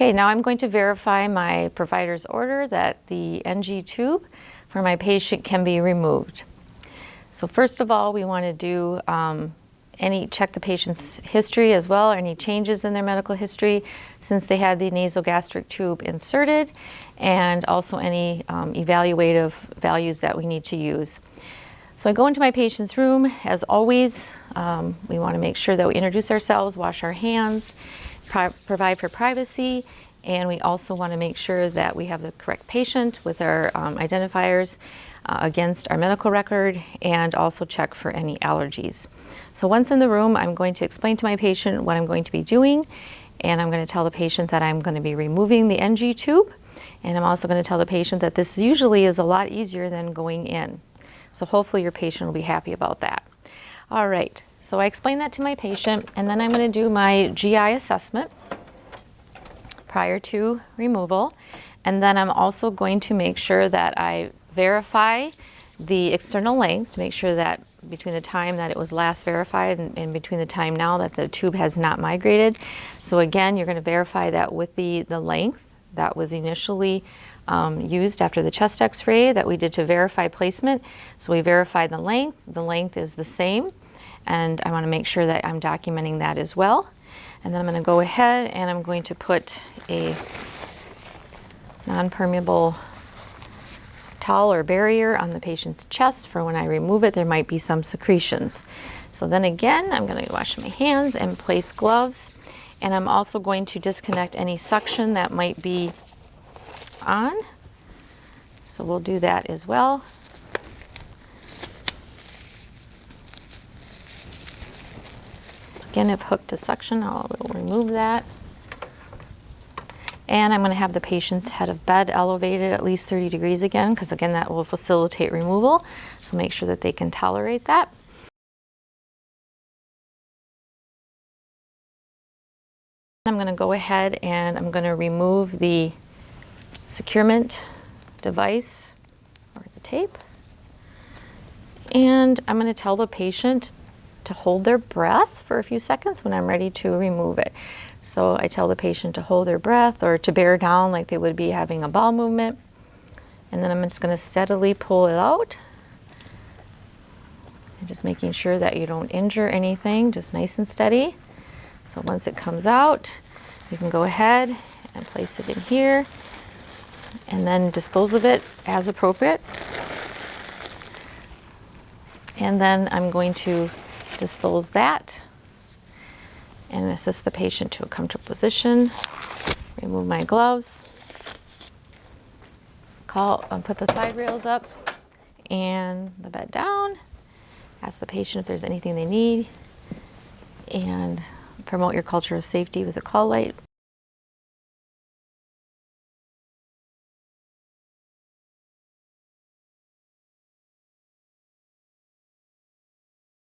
Okay, now I'm going to verify my provider's order that the NG tube for my patient can be removed. So first of all, we want to do um, any check the patient's history as well, any changes in their medical history since they had the nasogastric tube inserted, and also any um, evaluative values that we need to use. So I go into my patient's room. As always, um, we want to make sure that we introduce ourselves, wash our hands, provide for privacy, and we also want to make sure that we have the correct patient with our um, identifiers uh, against our medical record and also check for any allergies. So once in the room, I'm going to explain to my patient what I'm going to be doing and I'm going to tell the patient that I'm going to be removing the NG tube and I'm also going to tell the patient that this usually is a lot easier than going in. So hopefully your patient will be happy about that. All right, so I explain that to my patient and then I'm going to do my GI assessment prior to removal. And then I'm also going to make sure that I verify the external length to make sure that between the time that it was last verified and, and, between the time now that the tube has not migrated. So again, you're going to verify that with the, the length that was initially um, used after the chest x-ray that we did to verify placement. So we verified the length. The length is the same. And I want to make sure that I'm documenting that as well. And then I'm going to go ahead and I'm going to put a non-permeable towel or barrier on the patient's chest for when I remove it, there might be some secretions. So then again, I'm going to wash my hands and place gloves. And I'm also going to disconnect any suction that might be on. So we'll do that as well. Again, if hooked to suction, I'll remove that. And I'm going to have the patient's head of bed elevated at least 30 degrees again, because again, that will facilitate removal. So make sure that they can tolerate that. I'm going to go ahead and I'm going to remove the securement device or the tape. And I'm going to tell the patient to hold their breath for a few seconds when I'm ready to remove it. So I tell the patient to hold their breath or to bear down like they would be having a bowel movement. And then I'm just going to steadily pull it out. And just making sure that you don't injure anything, just nice and steady. So once it comes out, you can go ahead and place it in here and then dispose of it as appropriate. And then I'm going to dispose that and assist the patient to a comfortable position. Remove my gloves. Call, um, put the side rails up and the bed down. Ask the patient if there's anything they need and promote your culture of safety with a call light.